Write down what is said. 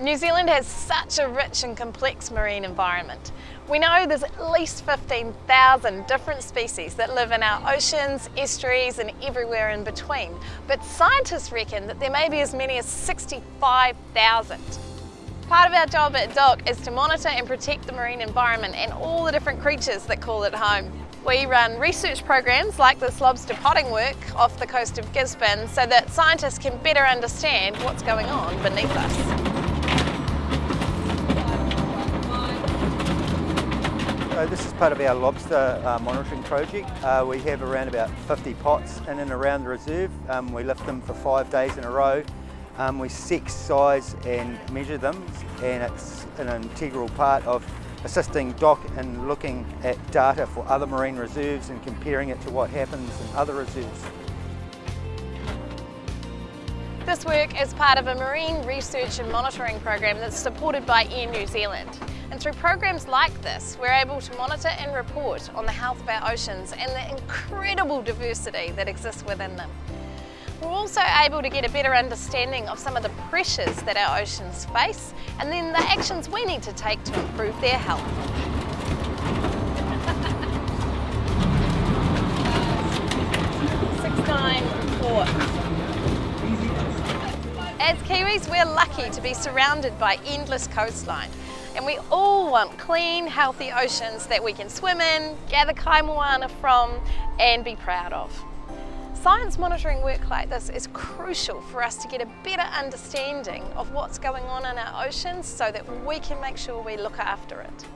New Zealand has such a rich and complex marine environment. We know there's at least 15,000 different species that live in our oceans, estuaries and everywhere in between. But scientists reckon that there may be as many as 65,000. Part of our job at DOC is to monitor and protect the marine environment and all the different creatures that call it home. We run research programs like this lobster potting work off the coast of Gisborne so that scientists can better understand what's going on beneath us. So this is part of our lobster uh, monitoring project. Uh, we have around about 50 pots in and around the reserve. Um, we lift them for five days in a row. Um, we sex, size and measure them and it's an integral part of assisting DOC in looking at data for other marine reserves and comparing it to what happens in other reserves. This work is part of a marine research and monitoring program that's supported by Air New Zealand. And through programs like this, we're able to monitor and report on the health of our oceans and the incredible diversity that exists within them. We're also able to get a better understanding of some of the pressures that our oceans face and then the actions we need to take to improve their health. Six, nine, four. As Kiwis, we're lucky to be surrounded by endless coastline and we all want clean, healthy oceans that we can swim in, gather kaimoana from and be proud of. Science monitoring work like this is crucial for us to get a better understanding of what's going on in our oceans so that we can make sure we look after it.